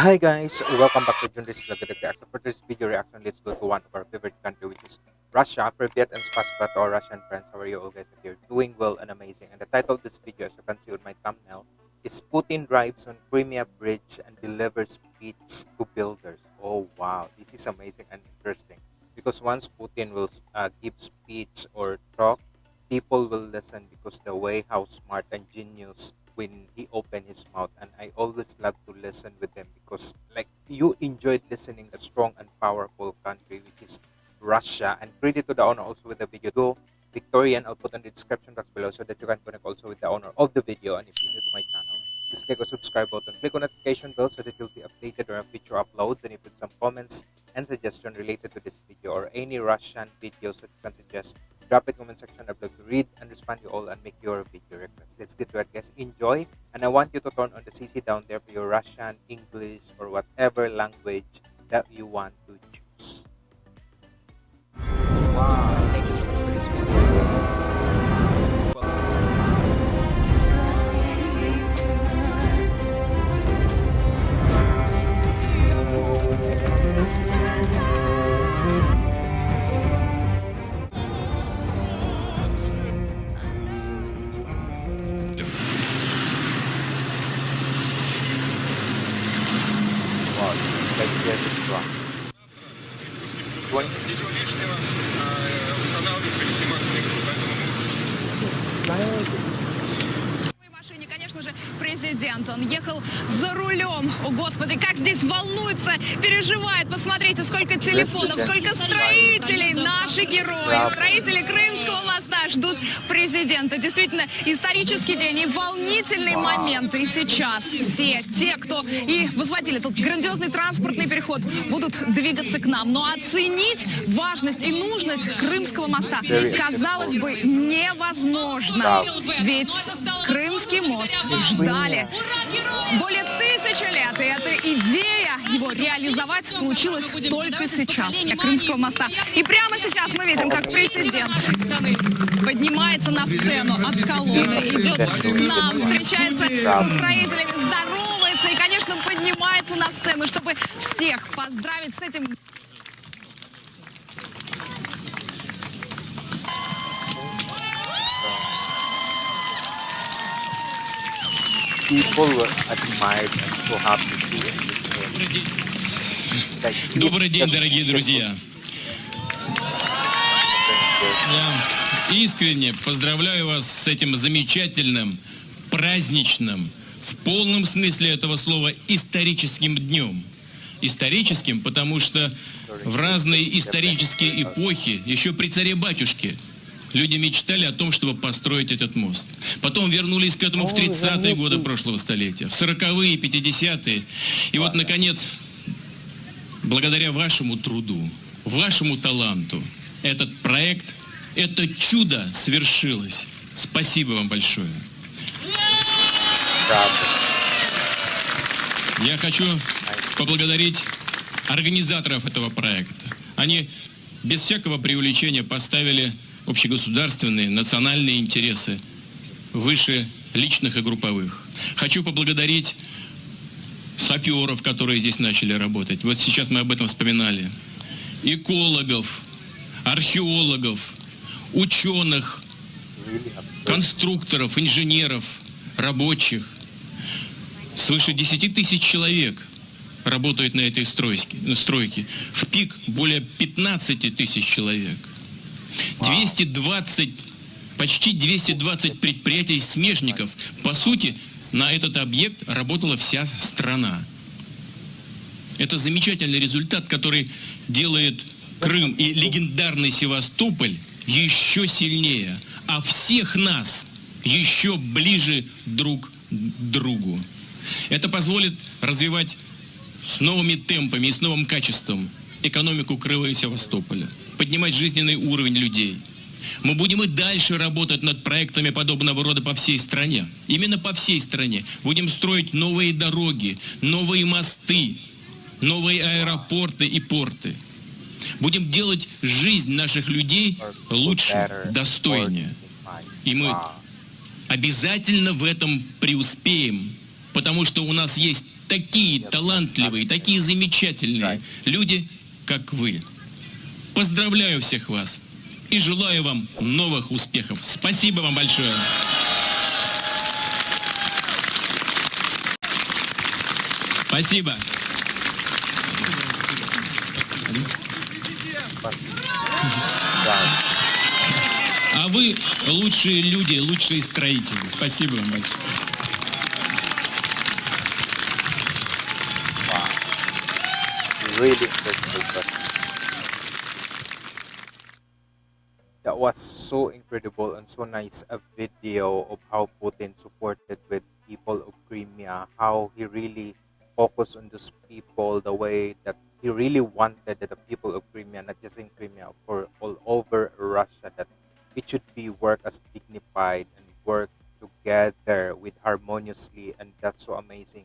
Hi guys, welcome back to Junris Vlog Reaction. For this video reaction, let's go to one of our favorite country which is Russia. Privyet and Spasiba to our Russian friends. How are you all guys? If you're doing well and amazing. And the title of this video, as you can see on my thumbnail, is Putin drives on Crimea Bridge and delivers speech to builders. Oh wow, this is amazing and interesting. Because once Putin will uh, give speech or talk, people will listen because the way how smart and genius when he opened his mouth and i always love to listen with them because like you enjoyed listening a strong and powerful country which is russia. And credit to the owner also with the video. Go victorian i'll put in the description box below so that you can connect also with the owner of the video. And if you're new to my channel just click on subscribe button click on notification bell so that you'll be updated on future uploads. And if you some comments and suggestion related to this video or any russian videos that you can suggest drop it comment section. I'd love to read and respond to you all and make your video requests. Let's get to it, guys. Enjoy. And I want you to turn on the CC down there for your Russian, English, or whatever language that you want to обстоятельства. Ничего лишнего, а, устанавливайте или сниматься не буду, поэтому президент. Он ехал за рулем. О, Господи, как здесь волнуется, переживает. Посмотрите, сколько телефонов, сколько строителей. Наши герои, строители Крымского моста ждут президента. Действительно, исторический день и волнительный момент. И сейчас все те, кто и возводили этот грандиозный транспортный переход, будут двигаться к нам. Но оценить важность и нужность Крымского моста, казалось бы, невозможно. Ведь Крымский мост ждали. Более тысячи лет. И эта идея его реализовать получилась только сейчас, для Крымского моста. И прямо сейчас мы видим, как президент поднимается на сцену от колонны, идет к нам, встречается со строителями, здоровается и, конечно, поднимается на сцену, чтобы всех поздравить с этим People were admired and so happy to see him. Добрый день, дорогие друзья. Я искренне поздравляю вас с этим замечательным, праздничным, в полном смысле этого слова, историческим днем. Историческим, потому что в разные исторические эпохи, еще при царе-батюшке, люди мечтали о том, чтобы построить этот мост. Потом вернулись к этому в 30-е годы прошлого столетия, в 40-е, 50-е. И вот, наконец, благодаря вашему труду, вашему таланту, этот проект, это чудо свершилось. Спасибо вам большое. Я хочу поблагодарить организаторов этого проекта. Они без всякого преувеличения поставили общегосударственные, национальные интересы выше личных и групповых. Хочу поблагодарить саперов, которые здесь начали работать. Вот сейчас мы об этом вспоминали. Экологов, археологов, ученых, конструкторов, инженеров, рабочих. Свыше 10 тысяч человек работает на этой стройке. В пик более 15 тысяч человек. 220, почти 220 предприятий смежников. По сути, на этот объект работала вся страна. Это замечательный результат, который делает Крым и легендарный Севастополь еще сильнее, а всех нас еще ближе друг к другу. Это позволит развивать с новыми темпами и с новым качеством экономику Крыма и Севастополя, поднимать жизненный уровень людей. Мы будем и дальше работать над проектами подобного рода по всей стране. Именно по всей стране. Будем строить новые дороги, новые мосты, новые аэропорты и порты. Будем делать жизнь наших людей лучше, достойнее. И мы обязательно в этом преуспеем, потому что у нас есть такие талантливые, такие замечательные люди, как вы. Поздравляю всех вас и желаю вам новых успехов. Спасибо вам большое. Спасибо. А вы лучшие люди, лучшие строители. Спасибо вам большое. Really incredible but that was so incredible and so nice a video of how Putin supported with people of Crimea, how he really focused on those people, the way that he really wanted that the people of Crimea, not just in Crimea, for all over Russia, that it should be work as dignified and work together with harmoniously, and that's so amazing.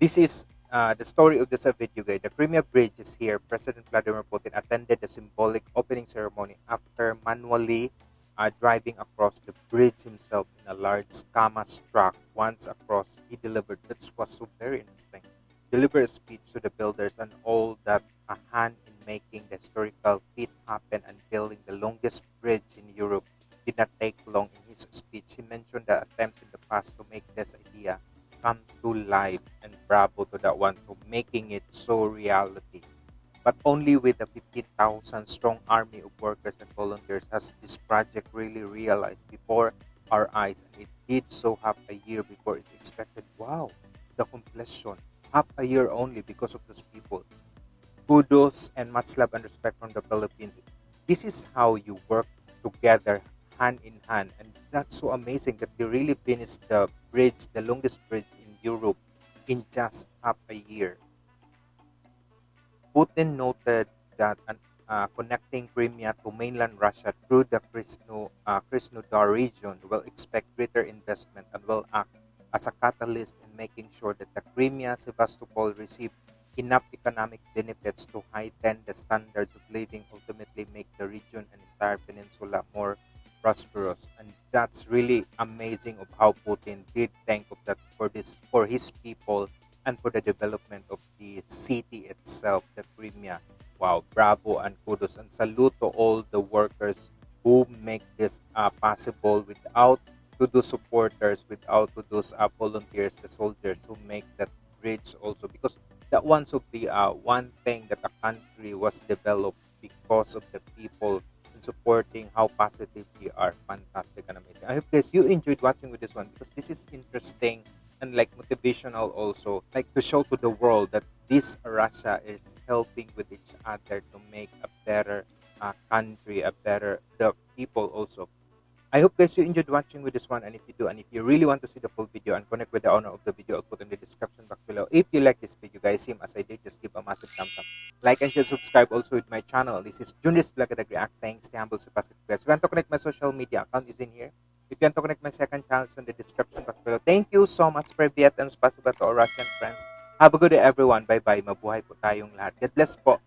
This is uh, the story of this uh, video guide. The Crimea Bridge is here. President Vladimir Putin attended the symbolic opening ceremony after manually uh, driving across the bridge himself in a large Kamaz truck. Once across, he delivered. That was so very interesting. Delivered a speech to the builders and all that a hand in making the historical feat happen and building the longest bridge in Europe did not take long. In his speech, he mentioned the attempts in the past to make this idea come to life and bravo to that one for making it so reality. But only with a 50,000 strong army of workers and volunteers has this project really realized before our eyes. And it did so half a year before it's expected. Wow, the completion. Half a year only because of those people. Kudos and much love and respect from the Philippines. This is how you work together hand in hand. And that's so amazing that they really finished the bridge, the longest bridge in Europe, in just half a year. Putin noted that uh, connecting Crimea to mainland Russia through the Krasno, uh, Krasnodar region will expect greater investment and will act as a catalyst in making sure that the Crimea Sevastopol receive enough economic benefits to heighten the standards of living, ultimately make the region and entire peninsula more prosperous. And that's really amazing of how Putin did think of that for this for his people and for the development of the city itself, the Crimea. Wow, bravo and kudos and salute to all the workers who make this uh, possible without to those supporters, without to those uh, volunteers, the soldiers who make that bridge also because that one's of the uh, one thing that the country was developed because of the people supporting how positive they are. Fantastic and amazing i hope guys you enjoyed watching with this one because this is interesting and like motivational also like to show to the world that this russia is helping with each other to make a better uh, country a better the people also I hope guys you enjoyed watching with this one and if you do and if you really want to see the full video and connect with the owner of the video I'll put in the description box below. If you like this video guys same as I did just give a massive thumbs up. Like and share subscribe also with my channel. This is Junis Blagadag React saying stay humble stay positive guys. If you want to connect my social media account is in here. If you want to connect my second channel it's in the description box below. Thank you so much Privyet and spasiba to our Russian friends. Have a good day everyone. Bye bye. Mabuhay po tayong lahat. God bless po.